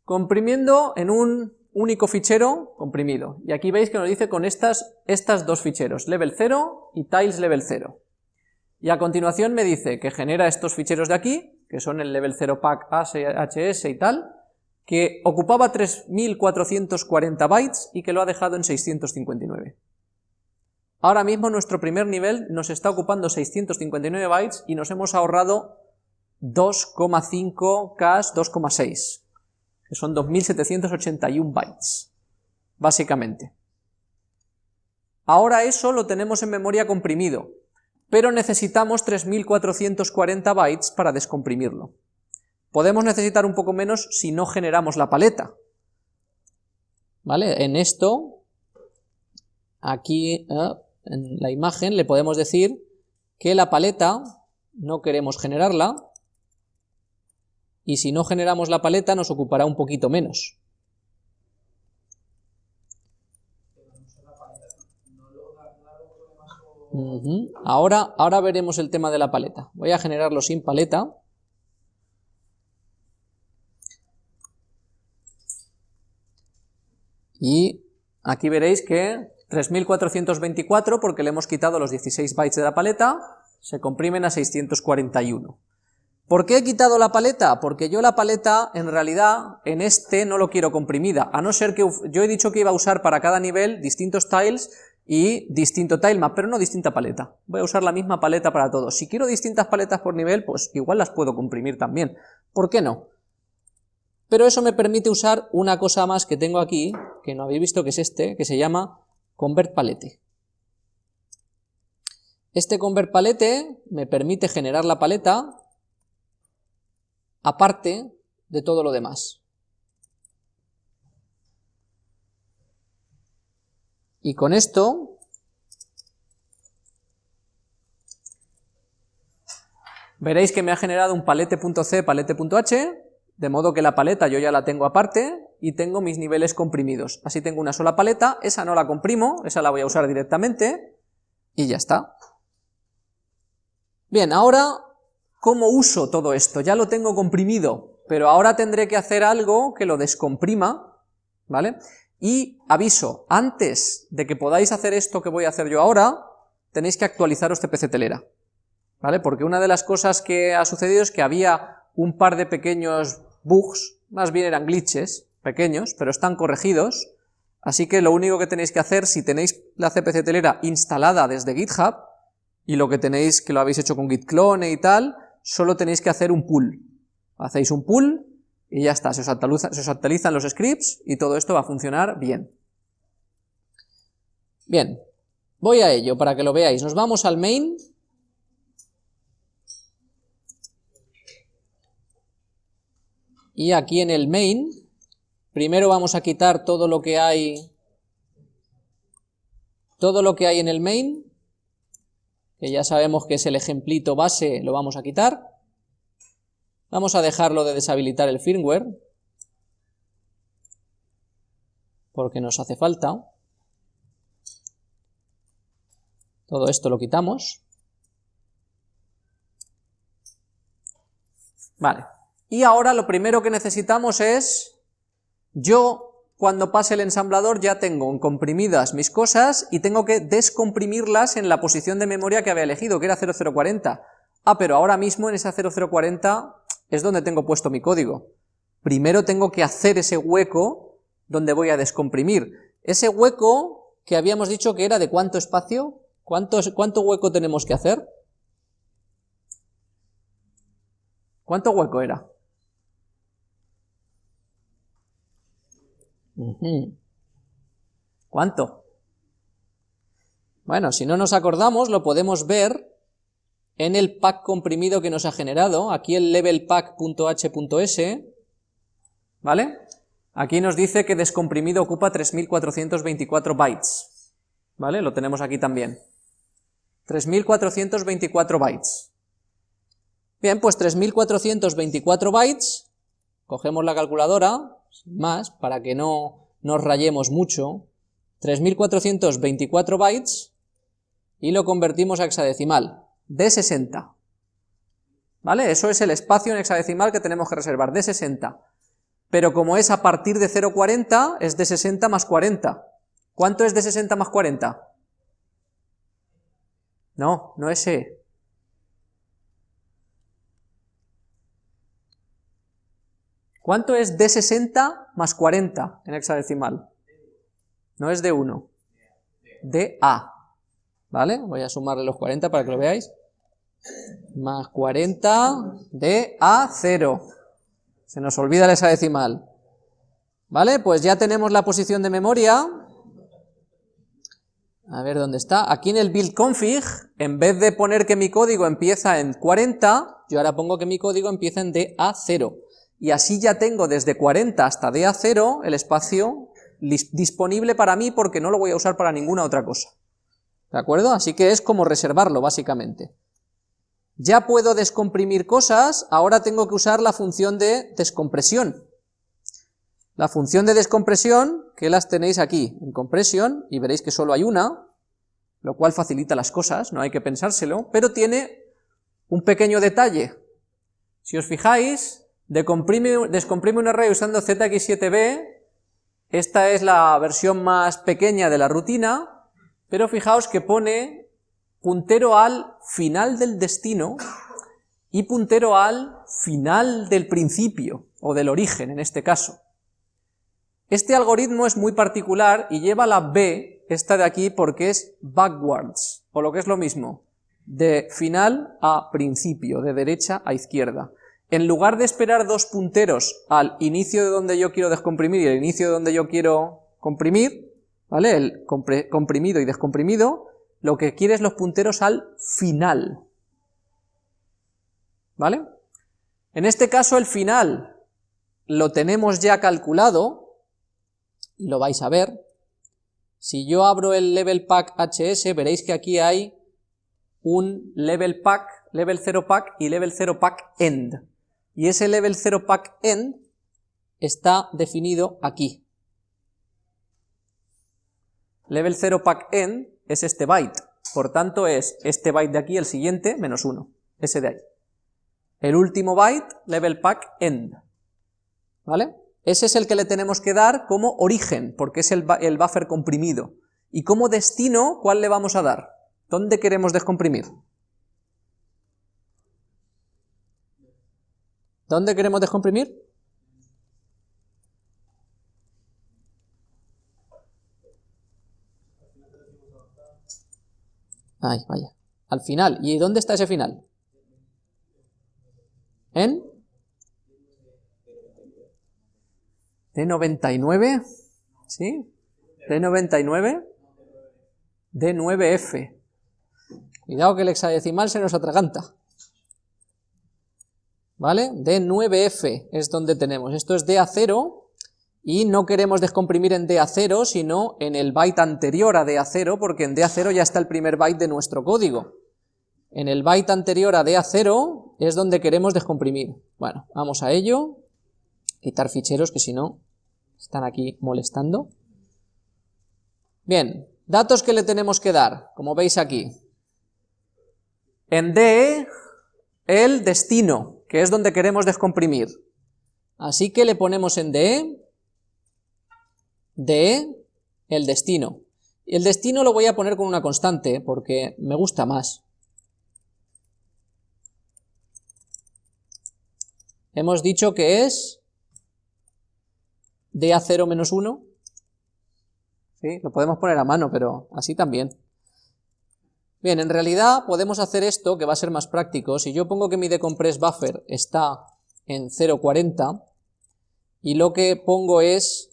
Comprimiendo en un único fichero comprimido, y aquí veis que nos dice con estas, estas dos ficheros, level 0 y tiles level 0. Y a continuación me dice que genera estos ficheros de aquí, que son el level 0 pack HS y tal, que ocupaba 3440 bytes y que lo ha dejado en 659. Ahora mismo nuestro primer nivel nos está ocupando 659 bytes y nos hemos ahorrado 2,5 cache, 2,6, que son 2781 bytes, básicamente. Ahora eso lo tenemos en memoria comprimido, pero necesitamos 3440 bytes para descomprimirlo. Podemos necesitar un poco menos si no generamos la paleta. ¿Vale? En esto, aquí eh, en la imagen le podemos decir que la paleta no queremos generarla, y si no generamos la paleta nos ocupará un poquito menos. ahora, ahora veremos el tema de la paleta. Voy a generarlo sin paleta. Y aquí veréis que 3424, porque le hemos quitado los 16 bytes de la paleta, se comprimen a 641. ¿Por qué he quitado la paleta? Porque yo la paleta, en realidad, en este no lo quiero comprimida, a no ser que yo he dicho que iba a usar para cada nivel distintos tiles y distinto tilemap, pero no distinta paleta. Voy a usar la misma paleta para todos. Si quiero distintas paletas por nivel, pues igual las puedo comprimir también. ¿Por qué no? Pero eso me permite usar una cosa más que tengo aquí, que no habéis visto que es este, que se llama Convert Palette. Este Convert Palette me permite generar la paleta aparte de todo lo demás. Y con esto veréis que me ha generado un palete.c, palete.h, de modo que la paleta yo ya la tengo aparte y tengo mis niveles comprimidos. Así tengo una sola paleta, esa no la comprimo, esa la voy a usar directamente y ya está. Bien, ahora, ¿cómo uso todo esto? Ya lo tengo comprimido, pero ahora tendré que hacer algo que lo descomprima, ¿vale? Y aviso, antes de que podáis hacer esto que voy a hacer yo ahora, tenéis que actualizaros CPC Telera, ¿vale? Porque una de las cosas que ha sucedido es que había un par de pequeños bugs, más bien eran glitches pequeños, pero están corregidos, así que lo único que tenéis que hacer, si tenéis la CPC telera instalada desde GitHub, y lo que tenéis que lo habéis hecho con git clone y tal, solo tenéis que hacer un pull. Hacéis un pull y ya está, se se os actualizan los scripts y todo esto va a funcionar bien. Bien, voy a ello para que lo veáis. Nos vamos al main y aquí en el main, primero vamos a quitar todo lo que hay, todo lo que hay en el main, que ya sabemos que es el ejemplito base, lo vamos a quitar. Vamos a dejarlo de deshabilitar el firmware, porque nos hace falta. Todo esto lo quitamos. Vale. Y ahora lo primero que necesitamos es, yo cuando pase el ensamblador ya tengo comprimidas mis cosas y tengo que descomprimirlas en la posición de memoria que había elegido, que era 0040. Ah, pero ahora mismo en esa 0040 es donde tengo puesto mi código. Primero tengo que hacer ese hueco donde voy a descomprimir. Ese hueco que habíamos dicho que era de cuánto espacio, ¿cuánto, cuánto hueco tenemos que hacer? ¿Cuánto hueco era? ¿Cuánto? Bueno, si no nos acordamos, lo podemos ver en el pack comprimido que nos ha generado, aquí el levelpack.h.s, ¿vale? Aquí nos dice que descomprimido ocupa 3424 bytes, ¿vale? Lo tenemos aquí también. 3424 bytes. Bien, pues 3424 bytes, cogemos la calculadora, más, para que no nos rayemos mucho, 3424 bytes y lo convertimos a hexadecimal, de 60. ¿Vale? Eso es el espacio en hexadecimal que tenemos que reservar, de 60. Pero como es a partir de 0,40, es de 60 más 40. ¿Cuánto es de 60 más 40? No, no es E. ¿Cuánto es de 60 más 40 en hexadecimal? No es de 1, de A. ¿Vale? Voy a sumarle los 40 para que lo veáis. Más 40 de A 0. Se nos olvida el hexadecimal. ¿Vale? Pues ya tenemos la posición de memoria. A ver dónde está. Aquí en el build config, en vez de poner que mi código empieza en 40, yo ahora pongo que mi código empieza en DA0 y así ya tengo desde 40 hasta DA0 el espacio disponible para mí porque no lo voy a usar para ninguna otra cosa. ¿De acuerdo? Así que es como reservarlo, básicamente. Ya puedo descomprimir cosas, ahora tengo que usar la función de descompresión. La función de descompresión, que las tenéis aquí, en compresión, y veréis que solo hay una, lo cual facilita las cosas, no hay que pensárselo, pero tiene un pequeño detalle. Si os fijáis, descomprime un array usando ZX7B, esta es la versión más pequeña de la rutina, pero fijaos que pone puntero al final del destino y puntero al final del principio, o del origen en este caso. Este algoritmo es muy particular y lleva la B, esta de aquí, porque es backwards, o lo que es lo mismo, de final a principio, de derecha a izquierda en lugar de esperar dos punteros al inicio de donde yo quiero descomprimir y el inicio de donde yo quiero comprimir, ¿vale? El comprimido y descomprimido, lo que quiere es los punteros al final, ¿vale? En este caso el final lo tenemos ya calculado, y lo vais a ver, si yo abro el level pack HS veréis que aquí hay un level pack, level 0 pack y level 0 pack end. Y ese level 0 pack end está definido aquí. Level 0 pack end es este byte, por tanto es este byte de aquí, el siguiente, menos 1, ese de ahí. El último byte, level pack end. ¿Vale? Ese es el que le tenemos que dar como origen, porque es el, el buffer comprimido. Y como destino, ¿cuál le vamos a dar? ¿Dónde queremos descomprimir? ¿Dónde queremos descomprimir? Ay, vaya. Al final. ¿Y dónde está ese final? ¿En? ¿D99? ¿Sí? ¿D99? D9F. Cuidado que el hexadecimal se nos atraganta. ¿Vale? D9F es donde tenemos. Esto es DA0 y no queremos descomprimir en DA0, sino en el byte anterior a DA0, porque en DA0 ya está el primer byte de nuestro código. En el byte anterior a DA0 es donde queremos descomprimir. Bueno, vamos a ello. Quitar ficheros que si no están aquí molestando. Bien, datos que le tenemos que dar, como veis aquí. En D, el destino, que es donde queremos descomprimir. Así que le ponemos en DE de el destino. El destino lo voy a poner con una constante, porque me gusta más. Hemos dicho que es de A0 menos 1. ¿Sí? Lo podemos poner a mano, pero así también. Bien, en realidad podemos hacer esto, que va a ser más práctico. Si yo pongo que mi decompress buffer está en 0.40, y lo que pongo es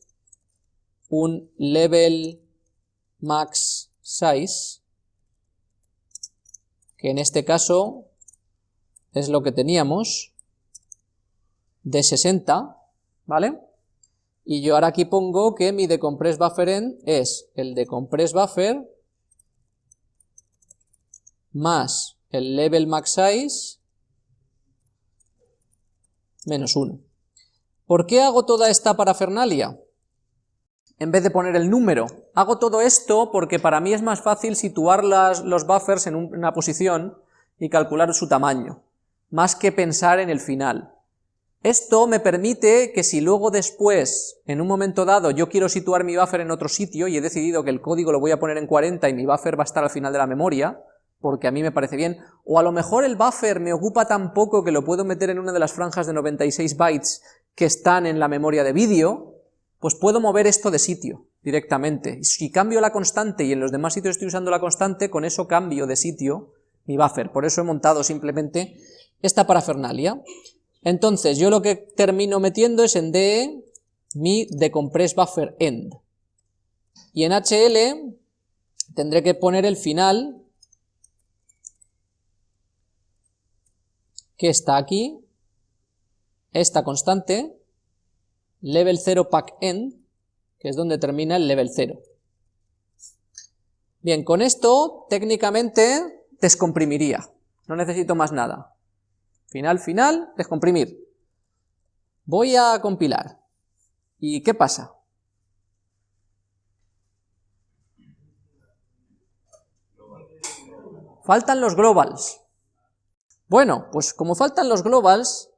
un level max size, que en este caso es lo que teníamos, de 60, ¿vale? Y yo ahora aquí pongo que mi decompress buffer end es el decompress buffer más el level max size menos 1. ¿Por qué hago toda esta parafernalia? en vez de poner el número. Hago todo esto porque para mí es más fácil situar los buffers en una posición y calcular su tamaño, más que pensar en el final. Esto me permite que si luego después, en un momento dado, yo quiero situar mi buffer en otro sitio y he decidido que el código lo voy a poner en 40 y mi buffer va a estar al final de la memoria, porque a mí me parece bien, o a lo mejor el buffer me ocupa tan poco que lo puedo meter en una de las franjas de 96 bytes que están en la memoria de vídeo, pues puedo mover esto de sitio directamente. Si cambio la constante y en los demás sitios estoy usando la constante, con eso cambio de sitio mi buffer. Por eso he montado simplemente esta parafernalia. Entonces, yo lo que termino metiendo es en DE mi decompress buffer end. Y en HL tendré que poner el final, que está aquí, esta constante, level 0 pack end, que es donde termina el level 0. Bien, con esto técnicamente descomprimiría, no necesito más nada. Final, final, descomprimir. Voy a compilar. ¿Y qué pasa? Faltan los globals. Bueno, pues como faltan los globals,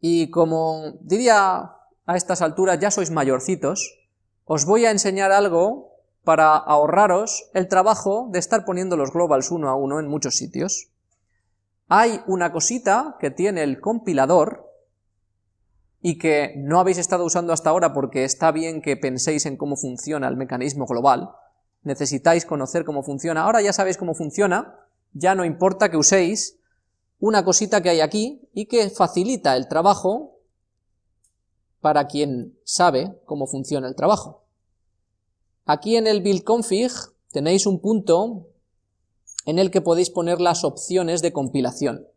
y como diría a estas alturas ya sois mayorcitos, os voy a enseñar algo para ahorraros el trabajo de estar poniendo los globals uno a uno en muchos sitios. Hay una cosita que tiene el compilador y que no habéis estado usando hasta ahora porque está bien que penséis en cómo funciona el mecanismo global, necesitáis conocer cómo funciona, ahora ya sabéis cómo funciona, ya no importa que uséis una cosita que hay aquí y que facilita el trabajo para quien sabe cómo funciona el trabajo. Aquí en el build config tenéis un punto en el que podéis poner las opciones de compilación.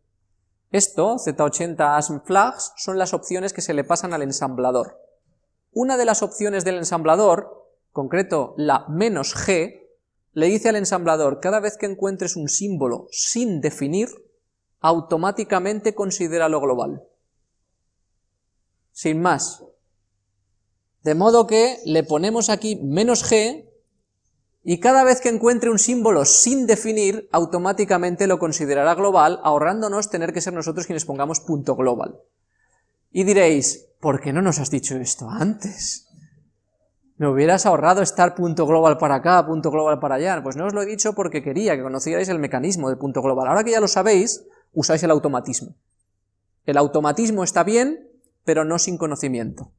Esto, Z80 ASM flags, son las opciones que se le pasan al ensamblador. Una de las opciones del ensamblador, concreto la "-g", le dice al ensamblador, cada vez que encuentres un símbolo sin definir, automáticamente considera lo global. Sin más. De modo que le ponemos aquí menos g, y cada vez que encuentre un símbolo sin definir, automáticamente lo considerará global, ahorrándonos tener que ser nosotros quienes pongamos punto global. Y diréis, ¿por qué no nos has dicho esto antes? Me hubieras ahorrado estar punto global para acá, punto global para allá. Pues no os lo he dicho porque quería que conocierais el mecanismo del punto global. Ahora que ya lo sabéis, usáis el automatismo. El automatismo está bien, pero no sin conocimiento.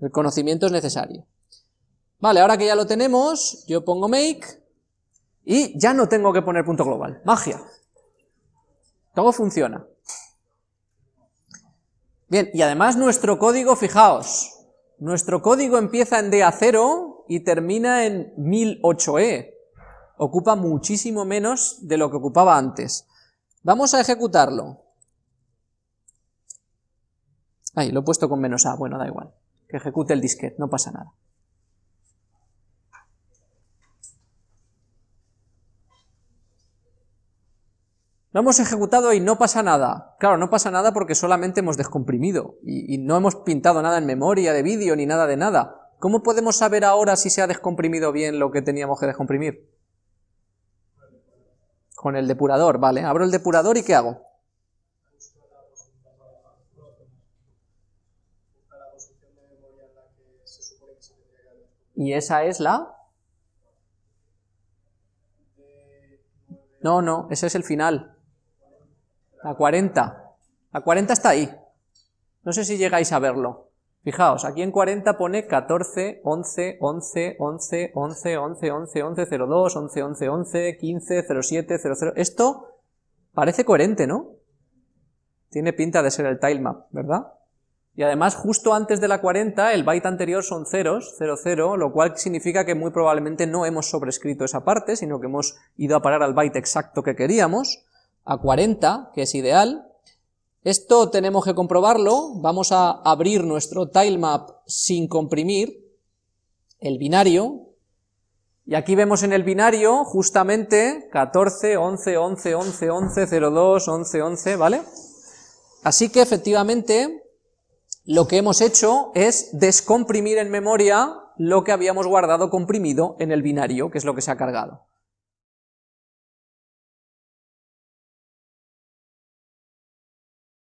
El conocimiento es necesario. Vale, ahora que ya lo tenemos, yo pongo make, y ya no tengo que poner punto global. Magia. Todo funciona. Bien, y además nuestro código, fijaos, nuestro código empieza en DA0 y termina en 1008E. Ocupa muchísimo menos de lo que ocupaba antes. Vamos a ejecutarlo. Ahí, lo he puesto con menos A, bueno, da igual. Que ejecute el disquete, no pasa nada. Lo hemos ejecutado y no pasa nada. Claro, no pasa nada porque solamente hemos descomprimido y, no hemos pintado nada en memoria de vídeo ni nada de nada. ¿Cómo podemos saber ahora si se ha descomprimido bien lo que teníamos que descomprimir? Con el depurador, vale. Abro el depurador y ¿qué hago? Y esa es la... No, no, ese es el final. La 40. La 40 está ahí. No sé si llegáis a verlo. Fijaos, aquí en 40 pone 14, 11, 11, 11, 11, 11, 11, 11, 02, 11, 11, 11, 15, 07, 00... Esto parece coherente, ¿no? Tiene pinta de ser el tilemap, ¿verdad? Y además, justo antes de la 40, el byte anterior son ceros, 00, lo cual significa que muy probablemente no hemos sobrescrito esa parte, sino que hemos ido a parar al byte exacto que queríamos a 40, que es ideal. Esto tenemos que comprobarlo, vamos a abrir nuestro tilemap sin comprimir, el binario, y aquí vemos en el binario justamente 14, 11, 11, 11, 11, 02, 11, 11, ¿vale? Así que efectivamente lo que hemos hecho es descomprimir en memoria lo que habíamos guardado comprimido en el binario, que es lo que se ha cargado.